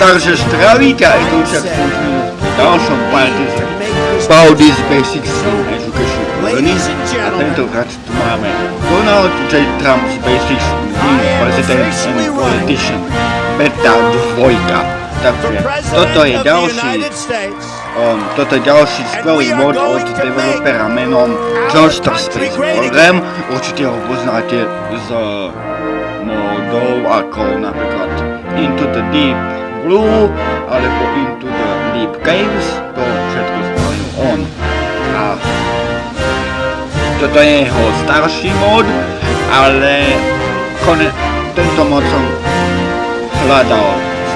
Takže zdravíte aj tu však v ďalšom parte z Baudy's Basics Education Learning a tentokrát tu máme Donald J. Trump's Basics President and Politician Beta 2. Takže toto je ďalší um, toto je ďalší skvelý mod od developera menom Johnster Space Program. Určite ho poznáte z modov ako napríklad Into the Deep Blue alebo Into the Deep Caves, to všetko spravil on. A toto je jeho starší mod, ale kone, tento mod som hľadal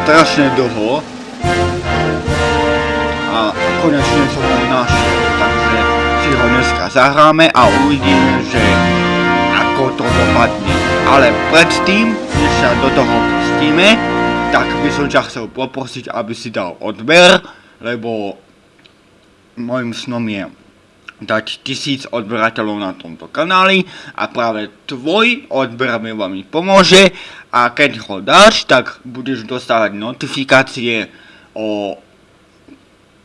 strašne dlho a konečne som ho našiel, takže si ho dneska zahráme a uvidíme, že ako to dopadne. Ale predtým, než sa do toho pustíme, tak by som ťa chcel poprosiť, aby si dal odber, lebo môjim snom je dať tisíc odberateľov na tomto kanáli a práve tvoj odber mi veľmi pomôže a keď ho dáš, tak budeš dostávať notifikácie o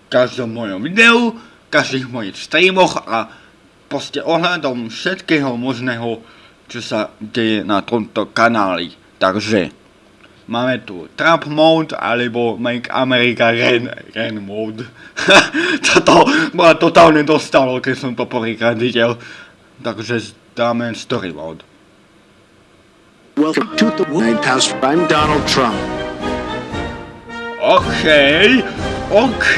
každom mojom videu, každých mojich streamoch a proste ohľadom všetkého možného, čo sa deje na tomto kanáli. Takže Máme tu Trump mode alebo Make America Ren, Ren mode. Toto ma totálne dostalo, keď som to prvýkrát videl. Takže dáme story mode. Welcome to the White House. I'm Donald Trump. OK, OK.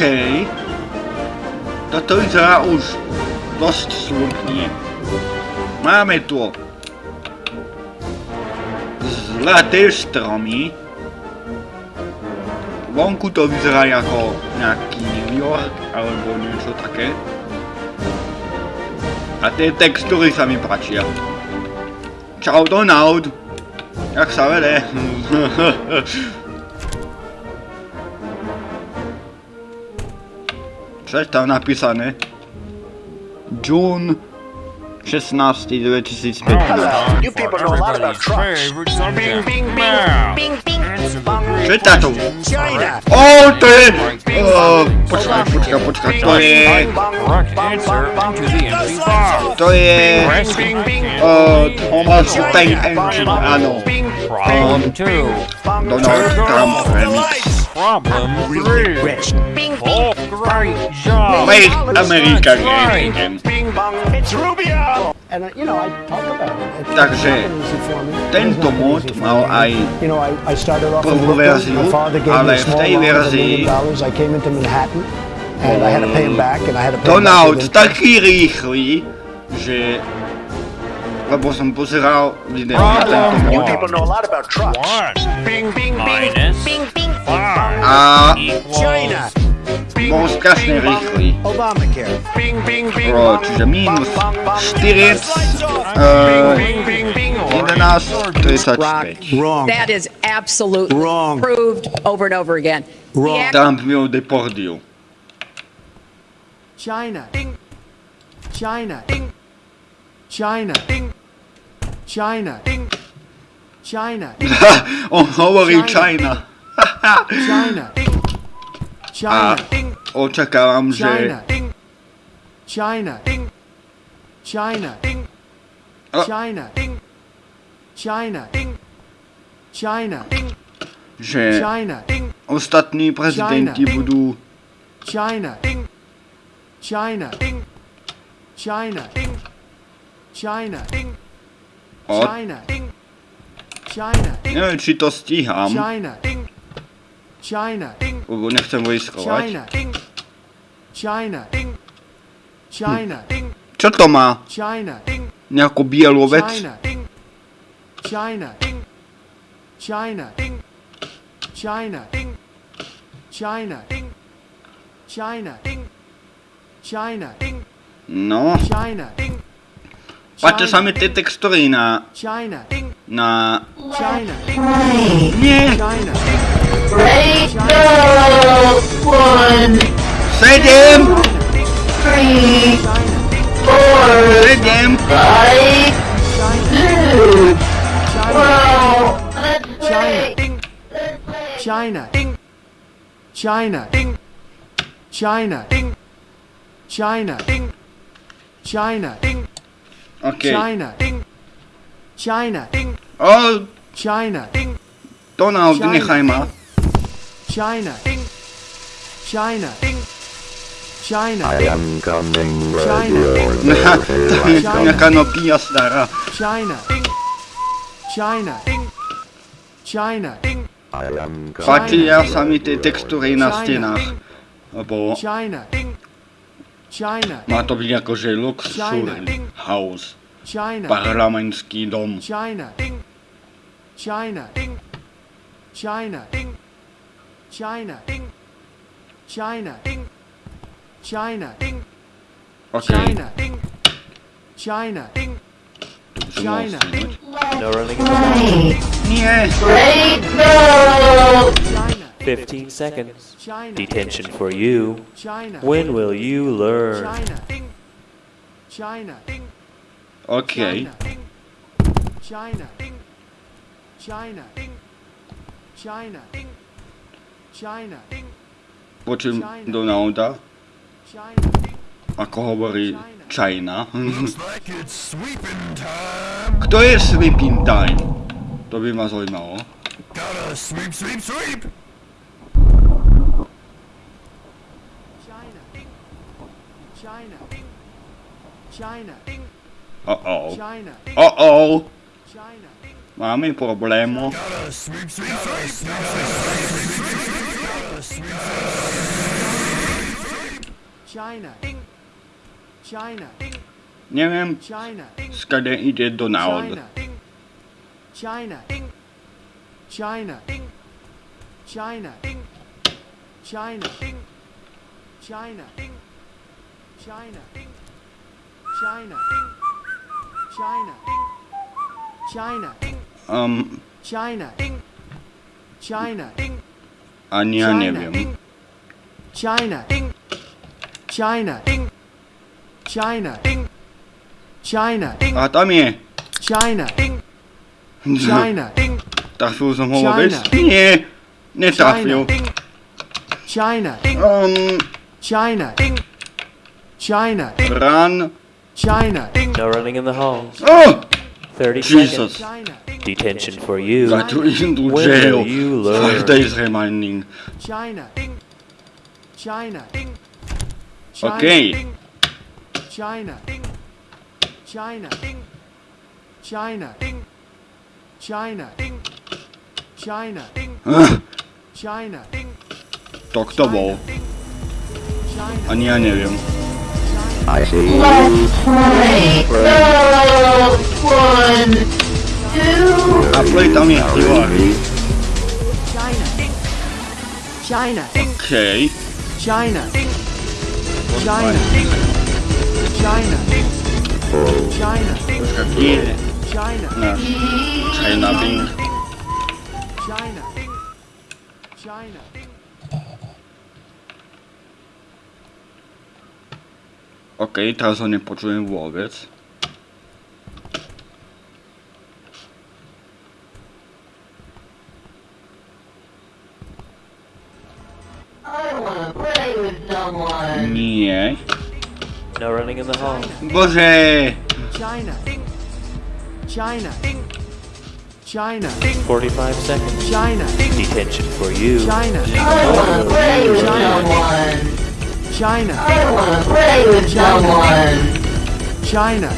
Toto vyzerá už dosť slubne. Máme tu zlaté stromy, vonku to vyzerá ako nejaký New York alebo niečo také. A tie textúry sa mi páčia. Čau Donald! Jak sa vede? Čo je tam napísané? June 16. 2015. You people know a lot about trucks. Bing, bing, bing, bing, bing. Čo je táto? Ó, to je... Počkaj, počkaj, počkaj, to je... To je... Thomas Tank Engine, áno. Donald Trump Remix. Problem 3. Oh, great job. Make America great again. It's Rubio. Takže tento mod mal aj prvú verziu, ale v tej verzii Donald taký rýchly, že po oh, people know a lot about trucks. One. Bing, bing, bing. Bing, bing. A... China. Bol strašne rýchly. Bolo čiže minus 4, uh, 11, 35. That is absolutely Wrong. proved over and over again. Wrong. Trump meu deportiu. China. China. China. China. China. China. On hovorí China. China. A očakávam, že... China. China. China. China. China. Že ostatní prezidenti budú... China. China. China. China. Od... Neviem, či to stíham. China. China. Lebo nechcem. China. China. Čo to má? Nejakú bielú vec? China. China. China. China. China. China. China. No. China. Patrzę te tekstury na... Na... Nie! Siedem! Siedem! China. China. China. China. China. China. Okay. China. Ding. China. Ding. Oh. China. Ding. Donald, China. China. China. Ding. China. Ding. China. I am coming China. China. Je China, China, China. China, China, China. Ding. China. Ding. China. Ding. Fakti ja sami tekstury na stenách. China. Má to byť akože luxúrne. Haus. China. Parlamenski dom. China. Ding. China. Ding. China. Ding. China. Ding. China. Ding. China. Ding. Okay. China. Ding. China. Ding. China. Ding. No running. Yes. Ready. Go. 15 seconds. China. Detention for you. China. When will you learn? China. China. OK. China, China, China, China, China, Po czym Donalda, China, ako hovorí China. Kto je Sweeping Time? To by ma zaujímalo. China, China, China, Uh-oh. Uh-oh. Mamy problemu. Nie wiem, skąd idzie Donald. China. China. China. China. China. China. China. China, China, Um, China, China, ani ja neviem. China, China, China, China, A tam je. China, China, Trafil som ho. Nie. Netrafil. China, Um, China, China, run. China. Ding. No running in the halls. Oh! 30 Jesus. seconds. Detention for you. Got to when jail. You learn? Five days remaining. China. Ding. China. Ding. China. Okay. China. Ding. China. Ding. China. Ding. China. Ding. China. Ding. China. Ding. Dr. Wow. A nie, nie wiem. I see. Let's play. No. One, two. I play dummy. You are. China. China. Okay. China. China. China. China. China. China. China. China. China. OK, teraz ho nepočujem vôbec. I wanna play. Nie. No running in the halls. Bože! China, China, China, 45 seconds. China, Detention for you. China, I wanna play with someone. China, I wanna play with someone. China,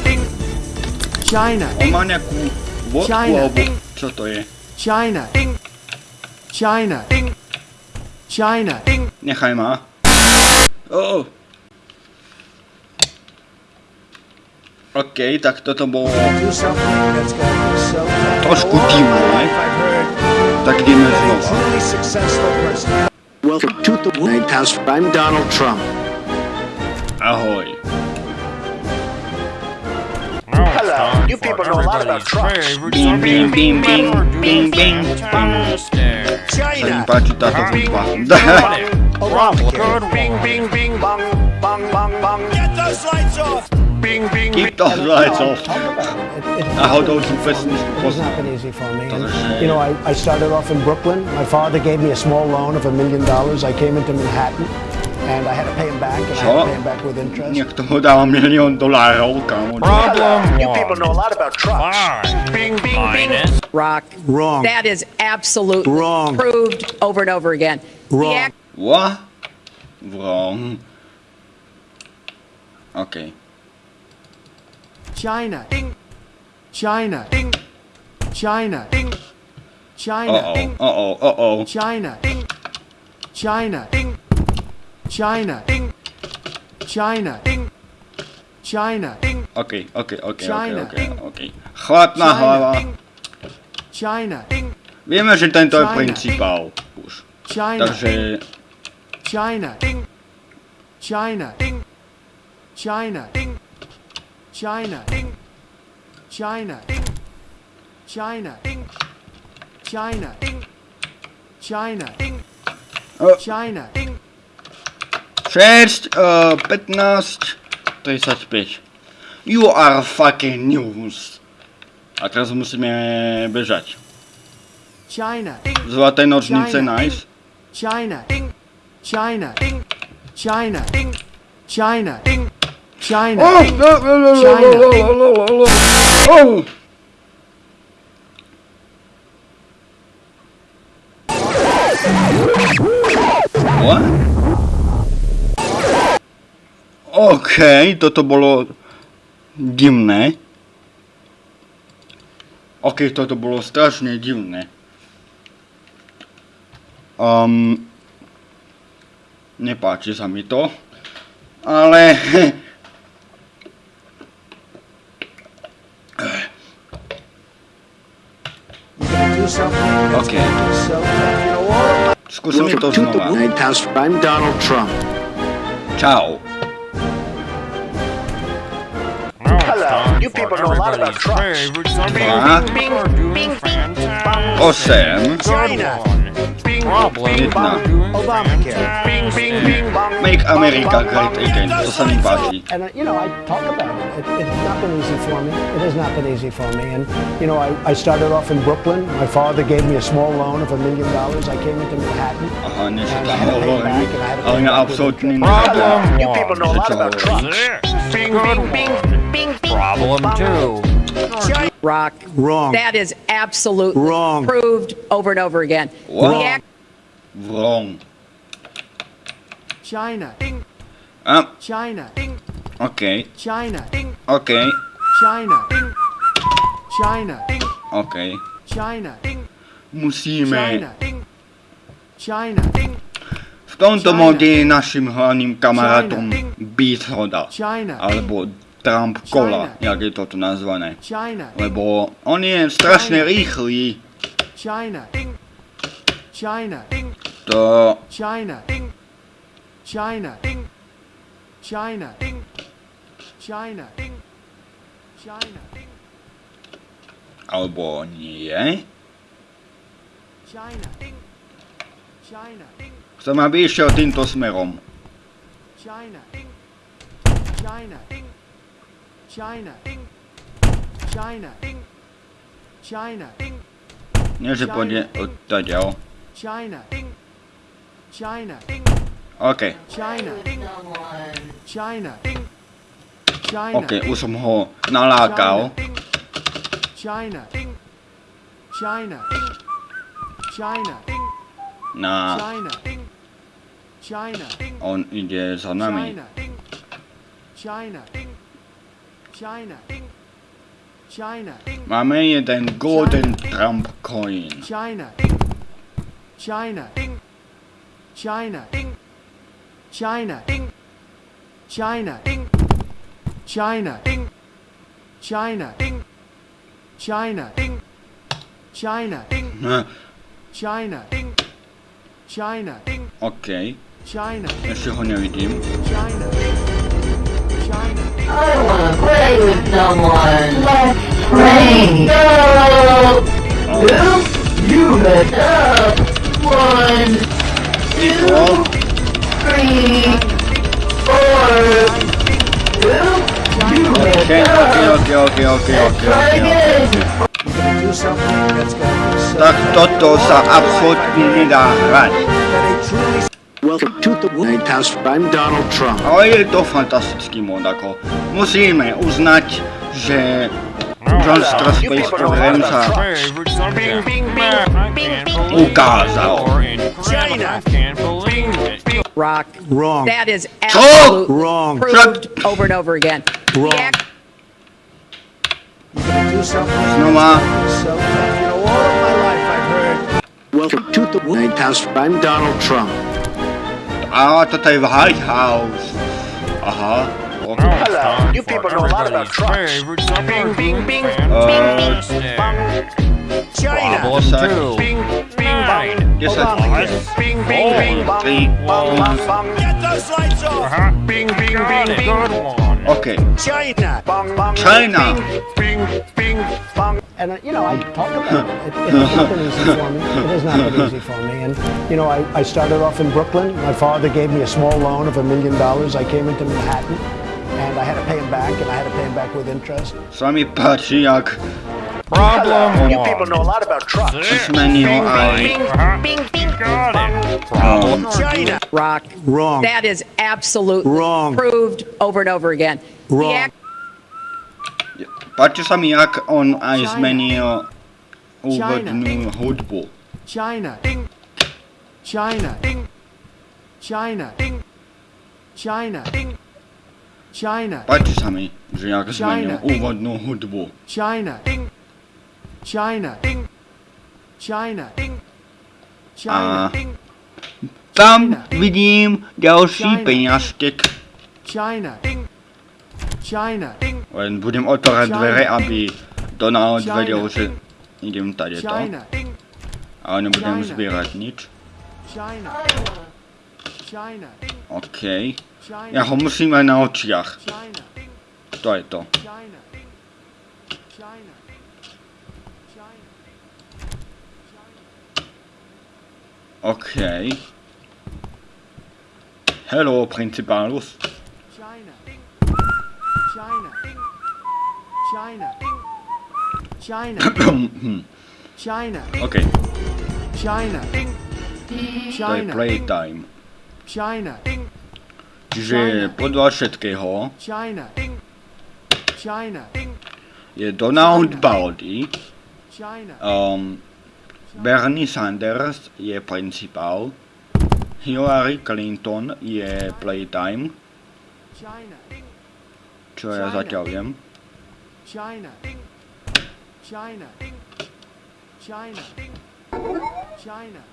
China, má nejakú vodku, čo to je? China, China, China, Nechaj ma. Oh. OK, tak toto bolo trošku divné. Tak ideme znova. Welcome to the White House. I'm Donald Trump. Ahoj. Hello, you people know a lot about trucks. Bing, bing, bing, bing, bing, bing, bing. Sa mi páči táto hudba. Obamacare. Bing, bing, bing, bong, bong, bong, bong. Get those lights off! Einen festen It has Posten. not been easy for me. And, you know, I, I started off in Brooklyn. My father gave me a small loan of a million dollars. I came into Manhattan, and I had to pay him back, and I had to pay him back with interest. Niekto mu dal milión dolárov, kámo. Problem You people know a lot about trucks. Bing, bing, bing. Rock. Wrong. That is absolutely Wrong. proved over and over again. Wrong. What? Wrong. Okay. China. China. China. China. Uh-oh, uh-oh, uh-oh. China. China. China. China. China. Okay, okay, okay, okay, China. okay, okay. Chladná China. hlava. China. Vieme, že tento je principál. Už. China. Takže... China. China. China. China. China. Ding. China. Ding. China. Ding. China. Ding. China. Ding. uh, China. Ding. Cześć, uh, 15, 35. You are fucking news. A teraz musimy bieżać. China. Złote nożnice, nice. China. China. China. China. China. China. Oh, no, no, no, China. No, no, no, no, no. Oh. OK, toto bolo divné. OK, toto bolo strašne divné. Um, nepáči sa mi to. Ale Ok. Scusami to znowu. I'm Donald Trump. Ciao. Hello, you people know a lot about Trump. Ah. Oh, Sam. China jedna. Obamacare. Bing, bing, bing, bong. Make America great again. To sa mi. And, uh, you know, I talk about it. it. It's not been easy for me. It has not been easy for me. And, you know, I, I started off in Brooklyn. My father gave me a small loan of a million dollars. I came into Manhattan. Aha, niečo And I had to pay back, and I had to pay back with absolútne You people know a lot about trucks. Bing, bing, bing, bing, bing. Problem two. Rock. Wrong. That is absolutely Wrong. proved over and over again. Wrong. Wrong. China. Ding. Um. China. Ding. Okay. China. Ding. Okay. China. Ding. China. Ding. Okay. China. Ding. Musimy. China. Ding. China. Ding. Trump Kola, China. jak je toto nazvané. China. Lebo on je strašne rýchly. China. China. To... China. China. China. China. China. Alebo nie. China. China. Chcem, aby išiel týmto smerom. China. China. China. China. China. Nie, że powinien OK, China. China. Okej. China. China. Okej, okay, usam ho nalakał. China. China. China. Na. On idzie za nami. China. China. China. Ding. China. Mamy jeden golden Trump coin. China. China. China. China. China. China. China. China. China. China. China. China. Okay. China. Jeszcze ho nie widzimy. China. I wanna play with someone. Let's play. Go. You head up. One, two, three, four. Two. You Okay, okay, okay, okay, okay, okay, okay. Do something that's gonna be so Tak toto sa absolútne nedá hrať. Welcome to the White House. I'm Donald Trump. A je to fantastický Monako. Musíme uznať, že John Strasbourg Remsa ukázal. Rock. Wrong. That is absolutely wrong. proved over and over again. Wrong. Znova. Welcome to the White House. I'm Donald Trump. Ah, to the high House. Aha. Hello, you people know a lot about trucks. Bing, bing, bing, bing, bing, bing, bing, China. bing, Bing, bing, bing, bing, bing, bing, bing, Bing, bing, bing, bing, bing, bing, bing, bing, bing, bing, bing, bing, bing, Bing, bing, bing, bing. Good one. OK. China. Bang, bang. China. Bing, bing, bang. and uh, you know I talk about it. It, it has not been easy for me. It has not been easy for me. And you know I, I started off in Brooklyn. My father gave me a small loan of a million dollars. I came into Manhattan, and I had to pay him back, and I had to pay him back with interest. Sa mi jak Problem You people know a lot about trucks. This menu. Bing, bing, bing. Got it. Problem China. Rock. Wrong. That is absolutely wrong. Proved over and over again. Wrong. Pač sam jak on a izmenil uvodnu hudbu. China. China. China. China. China. Ding. China. Pač sami, že jak zmenil úvodnú hudbu. China. Ding. China. China. A China. tam vidím ďalší peňažtek. China. China. Len budem otvárať dvere, aby Donald China. vedel, že idem tady to. China. Ale nebudem China. zbierať nič. China. China. OK. China. Ja ho musím mať na očiach. China. To je to. China. OK. Hello, principálus. China. China. China. China. China. OK, China. to je China. playtime. China. Čiže podľa všetkého China. China. je Donald Baldy, China. um, Bernie Sanders je principál, Hillary Clinton je playtime, čo ja zatiaľ viem.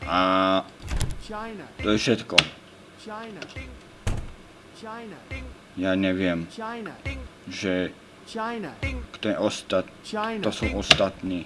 A to je všetko. Ja neviem, že kto je ostat... To sú ostatní.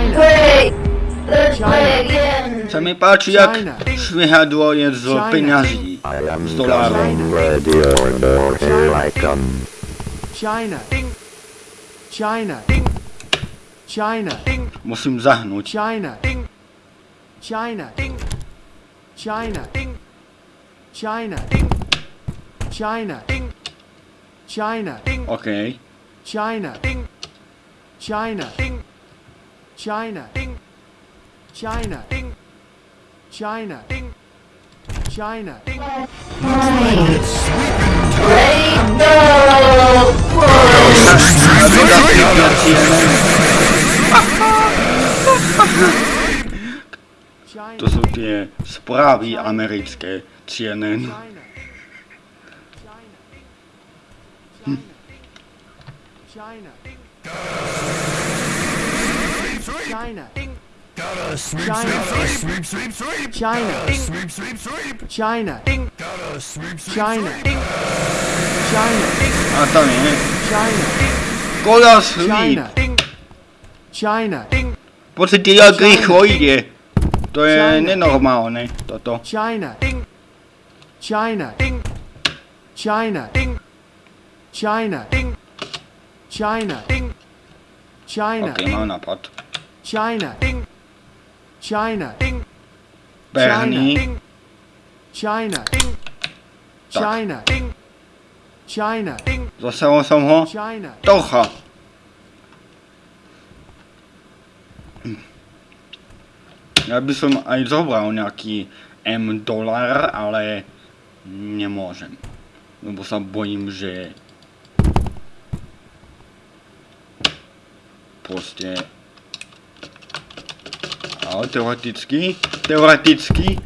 sa mi páči, jak švihadlo je z peňazí. Z dolárov. China. China. China. Musím zahnúť. China. China. China. China. China. China. OK. China. China. China. China. China. China. Ding. China. Ding. To jsou ty zprávy americké CNN. Hm. China. China. Gotta sweep, China. sweep, sweep, sweep, sweep. China. Ding. Sweep, sweep, sweep. China. Ding. Gotta sweep, sweep, China. Ding. China. Ding. Ah, tá bem, né? China. Gotta sweep. China. Ding. China. Ding. Proste tega grih ojde. To je nenormálne, toto. China. Ding. China. Ding. China. Ding. China. Ding. China. Ding. China. Okay, mám nápad. China. Ding. China, Bernie, China, China, China, zasahol som ho. China, Trocha. Ja by som aj zobral nejaký M dolar, ale nemôžem. Lebo sa bojím, že proste ale teoreticky, teoreticky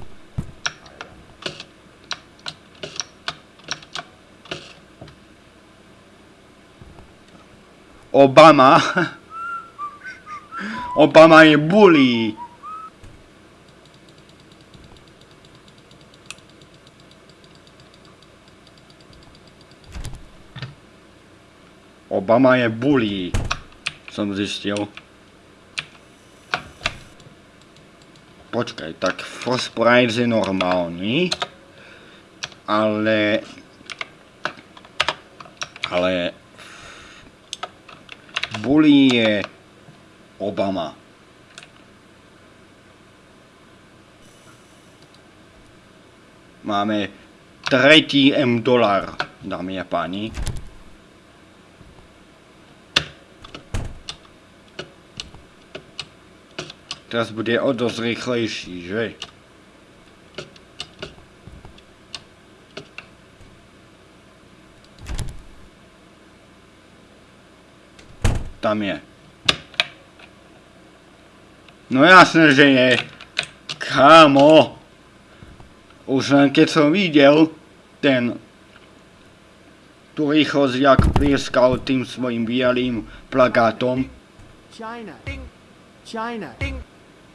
Obama Obama je bully. Obama je bully. Som zistil. Počkaj, tak First je normálny. Ale... Ale... Bully je... Obama. Máme tretí M dolar, dámy a páni. Teraz bude o dosť rýchlejší, že? Tam je. No jasné, že je. Kámo. Už len keď som videl ten tú rýchlosť, jak plieskal tým svojim bielým plagátom. China, China,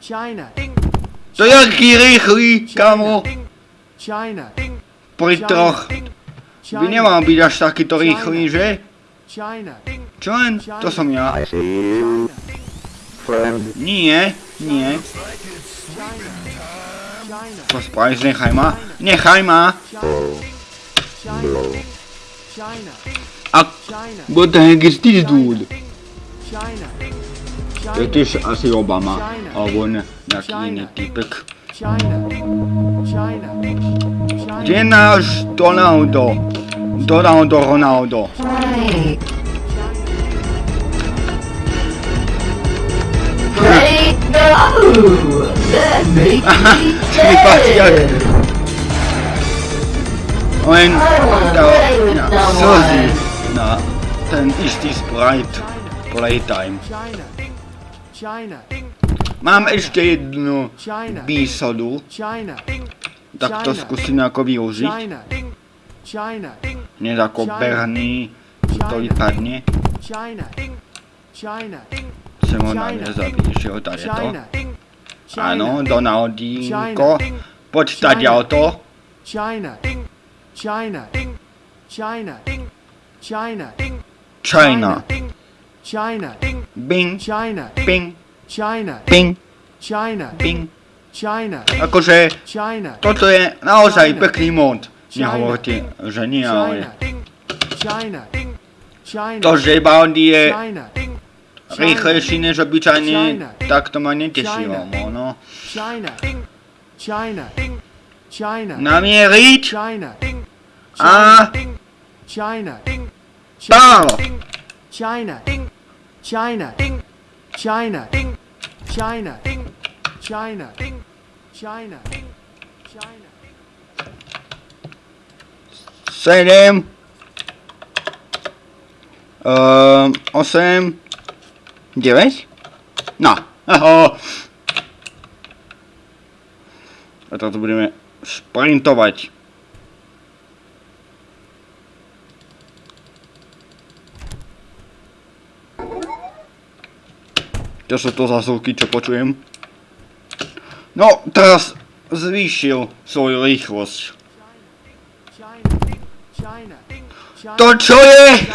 China, To je aký rýchly, kamo. China, Pri troch. By nemal byť až takýto rýchly, že? China, Čo len? To som ja. Nie, nie. China, Pospraviš, nechaj ma. Nechaj ma. China, China, A China, what the heck is this dude? China, British Asi Obama, China, jak inny typek. China, China, China, China, China. Sebastian. Und da, ja, so sieht, na, dann ist dies Bright, Playtime. Mám ešte jednu výsadu, tak to skúsim ako využiť. Hneď ako Bernie, to vypadne. Chcem ho na mňa zabiť, že ho tady to. Áno, Donaldinko. Poď tady to. China, China, China, China, China. China, Bing, China, ping, China, ping, China, ping. China, Akože, China, toto je naozaj pekný mod. Nehovorte, že nie, ale... China, China, To, že Baldi je China, rýchlejší než obyčajne, tak to ma netešilo, no. China, China, China, Namieriť China, a China, pálo. China, China, China, China, China, China, China. Sedem. Ehm, osem. Deväť? No. Aho. A teraz budeme šprintovať. Čo sú to zvuky, čo počujem? No, teraz zvýšil svoju rýchlosť. To čo je?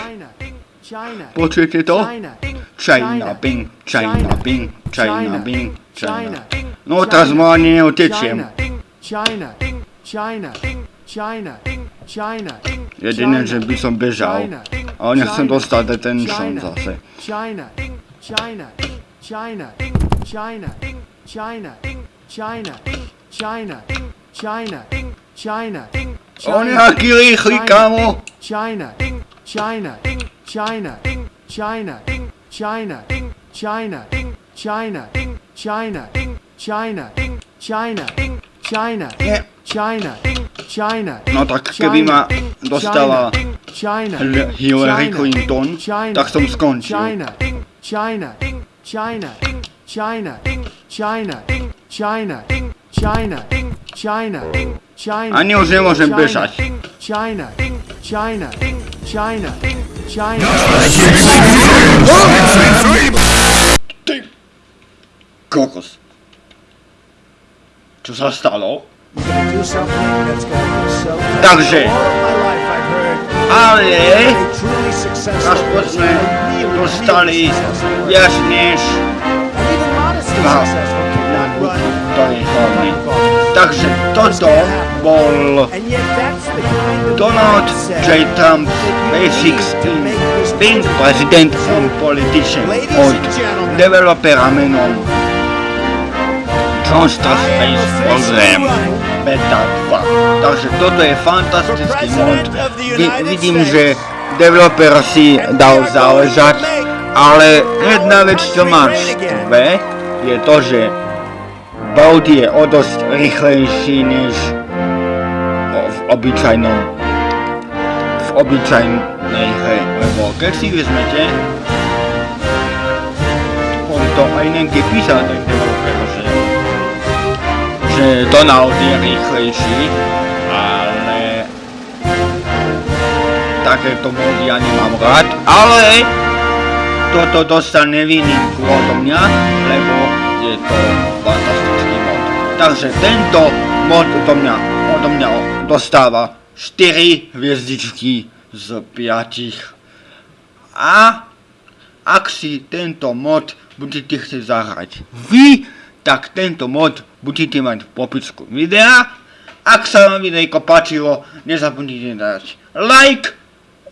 Počujete to? China, ping, China, ping, China, Bing, China. No teraz ma ani China, Jedine, že by som bežal. Ale nechcem dostať detention zase. China, China, China, ding, China, ding, China, ding, China, ding, China, ding, China, ding, China, ding, China, ding, China, China, ding, China, ding, China, ding, China, ding, China, ding, China, ding, China, ding, China, ding, China, ding, China, ding, China, ding, China, ding, China. No tak kdybym dostala Hillary Clinton, tak jsem skončil. China, ding, China, ding, China, ding, China, ding, China, ding, China, ding, China, ding, China, ding, China. Ani usemos empezać. China, ding, China, ding, China, ding, China. Ty! Kokos. Co za stalo? Także. Ale... Nasz poczmy. dostali viac než dva na Donny Takže toto bol Donald J. Trump Basic Spin, spin President and Politician od developera menom Johnster Space Program Beta 2. Takže toto je fantastický mod. Vidím, že developer si dal záležať, ale jedna vec, čo ma štve, je to, že Bolt je o dosť rýchlejší než v obyčajnom v obyčajnej hre, lebo keď si vezmete on to aj niekde písal ten developer, že že Donald je rýchlejší, takéto mody ja nemám rád, ale toto dostane výnimku odo mňa, lebo je to fantastický mod. Takže tento mod odo mňa, odo mňa dostáva 4 hviezdičky z 5. A ak si tento mod budete chcieť zahrať vy, tak tento mod budete mať v popisku videa. Ak sa vám videjko páčilo, nezabudnite dať like,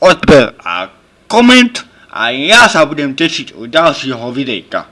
odber a koment a ja sa budem tešiť u ďalšieho videjka.